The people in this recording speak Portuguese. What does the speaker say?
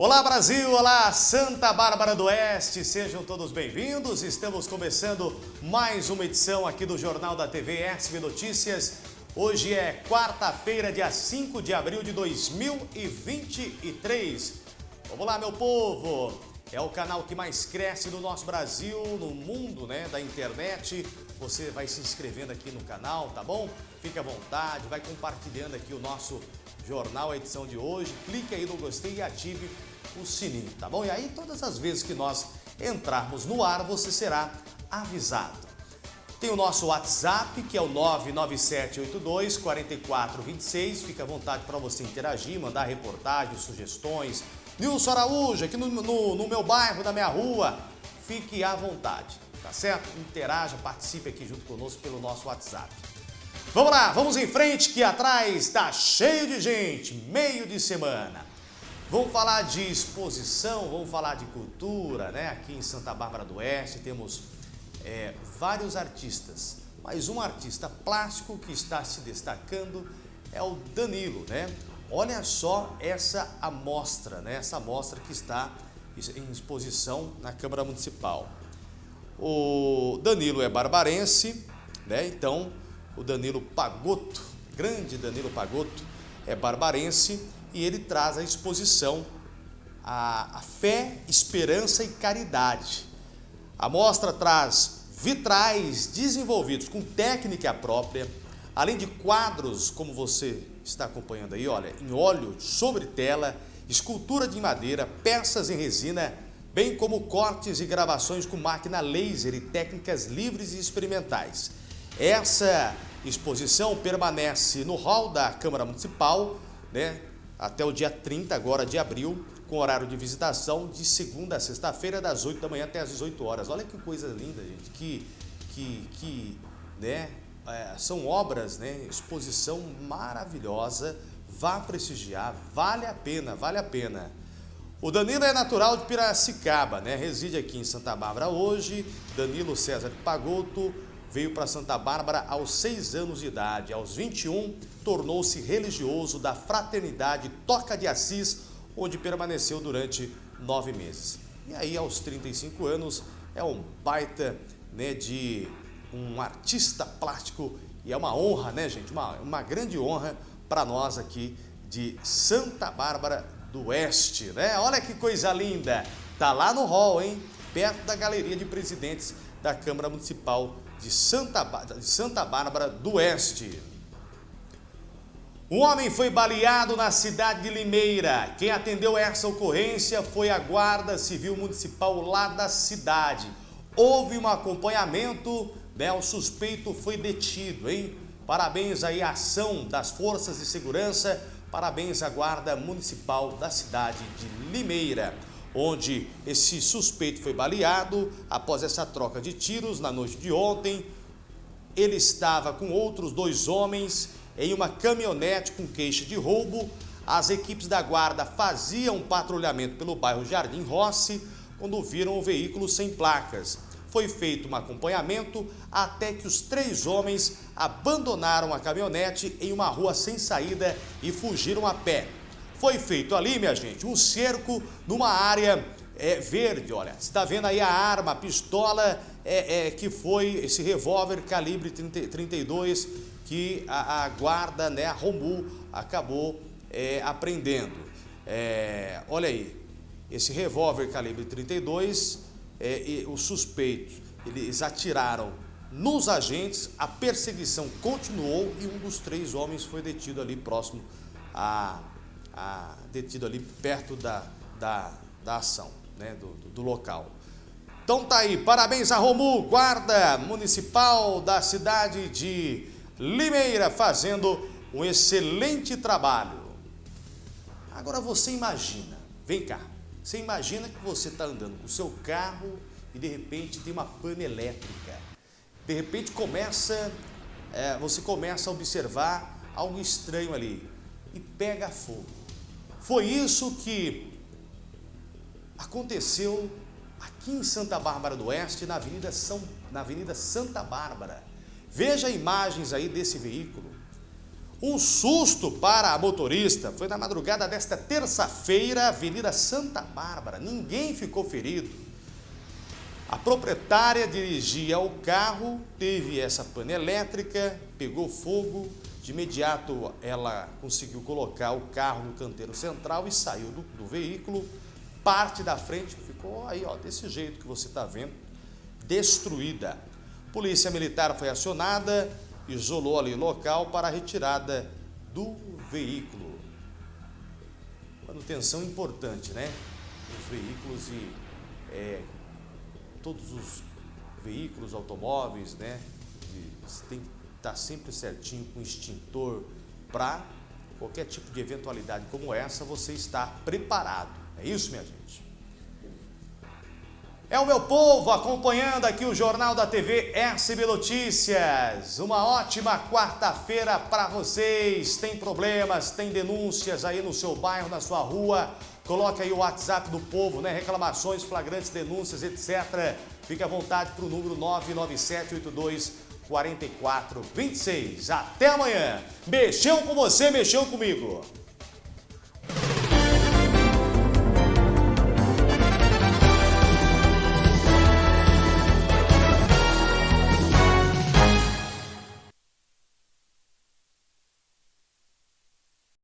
Olá Brasil, olá Santa Bárbara do Oeste, sejam todos bem-vindos. Estamos começando mais uma edição aqui do Jornal da TV SB Notícias. Hoje é quarta-feira, dia 5 de abril de 2023. Vamos lá, meu povo! É o canal que mais cresce no nosso Brasil, no mundo né, da internet. Você vai se inscrevendo aqui no canal, tá bom? Fique à vontade, vai compartilhando aqui o nosso jornal, a edição de hoje. Clique aí no gostei e ative o sininho, tá bom? E aí todas as vezes que nós entrarmos no ar, você será avisado. Tem o nosso WhatsApp, que é o 99782-4426. Fica à vontade para você interagir, mandar reportagens, sugestões. Nilson Araújo, aqui no, no, no meu bairro, na minha rua. Fique à vontade, tá certo? Interaja, participe aqui junto conosco pelo nosso WhatsApp. Vamos lá, vamos em frente que atrás está cheio de gente, meio de semana. Vamos falar de exposição, vamos falar de cultura, né? Aqui em Santa Bárbara do Oeste temos é, vários artistas, mas um artista plástico que está se destacando é o Danilo, né? Olha só essa amostra, né? Essa amostra que está em exposição na Câmara Municipal. O Danilo é barbarense, né? Então, o Danilo Pagotto, grande Danilo Pagotto, é barbarense e ele traz à exposição a, a fé, esperança e caridade. A mostra traz vitrais desenvolvidos com técnica própria, além de quadros, como você está acompanhando aí, olha, em óleo sobre tela, escultura de madeira, peças em resina, bem como cortes e gravações com máquina laser e técnicas livres e experimentais. Essa exposição permanece no hall da Câmara Municipal, né, até o dia 30 agora de abril, com horário de visitação de segunda a sexta-feira, das 8 da manhã até as 18 horas. Olha que coisa linda, gente, que, que, que né, é, são obras, né, exposição maravilhosa, vá prestigiar, vale a pena, vale a pena. O Danilo é natural de Piracicaba, né, reside aqui em Santa Bárbara hoje, Danilo César Pagoto, veio para Santa Bárbara aos 6 anos de idade. Aos 21, tornou-se religioso da Fraternidade Toca de Assis, onde permaneceu durante nove meses. E aí, aos 35 anos, é um baita né, de um artista plástico e é uma honra, né, gente? Uma, uma grande honra para nós aqui de Santa Bárbara do Oeste, né? Olha que coisa linda! Tá lá no hall, hein? Perto da galeria de presidentes da Câmara Municipal de Santa, de Santa Bárbara do Oeste. Um homem foi baleado na cidade de Limeira. Quem atendeu essa ocorrência foi a Guarda Civil Municipal lá da cidade. Houve um acompanhamento, né? o suspeito foi detido, hein? Parabéns aí à ação das forças de segurança, parabéns à Guarda Municipal da cidade de Limeira onde esse suspeito foi baleado após essa troca de tiros na noite de ontem. Ele estava com outros dois homens em uma caminhonete com queixa de roubo. As equipes da guarda faziam patrulhamento pelo bairro Jardim Rossi quando viram o veículo sem placas. Foi feito um acompanhamento até que os três homens abandonaram a caminhonete em uma rua sem saída e fugiram a pé. Foi feito ali, minha gente, um cerco numa área é, verde, olha. Você está vendo aí a arma, a pistola é, é, que foi esse revólver calibre 30, 32 que a, a, guarda, né, a Romu, acabou é. É, olha aí, esse revólver calibre 32, é, e os suspeitos, eles atiraram nos agentes, a perseguição continuou e um dos três homens foi detido ali próximo a a, detido ali perto da, da, da ação, né, do, do, do local. Então tá aí, parabéns a Romu, guarda municipal da cidade de Limeira, fazendo um excelente trabalho. Agora você imagina, vem cá, você imagina que você está andando com o seu carro e de repente tem uma pane elétrica. De repente começa, é, você começa a observar algo estranho ali e pega fogo. Foi isso que aconteceu aqui em Santa Bárbara do Oeste, na Avenida, São, na Avenida Santa Bárbara. Veja imagens aí desse veículo. Um susto para a motorista foi na madrugada desta terça-feira, Avenida Santa Bárbara. Ninguém ficou ferido. A proprietária dirigia o carro, teve essa pane elétrica, pegou fogo. De imediato, ela conseguiu colocar o carro no canteiro central e saiu do, do veículo. Parte da frente ficou aí, ó, desse jeito que você está vendo, destruída. Polícia Militar foi acionada, isolou ali o local para a retirada do veículo. Manutenção importante, né? Os veículos e é, todos os veículos, automóveis, né? Tem que estar tá sempre certinho com extintor para qualquer tipo de eventualidade como essa, você estar preparado. É isso, minha gente? É o meu povo acompanhando aqui o Jornal da TV SB Notícias. Uma ótima quarta-feira para vocês. Tem problemas, tem denúncias aí no seu bairro, na sua rua. Coloque aí o WhatsApp do povo, né? Reclamações, flagrantes, denúncias, etc. Fique à vontade para o número 99782 4426. Até amanhã. Mexeu com você, mexeu comigo.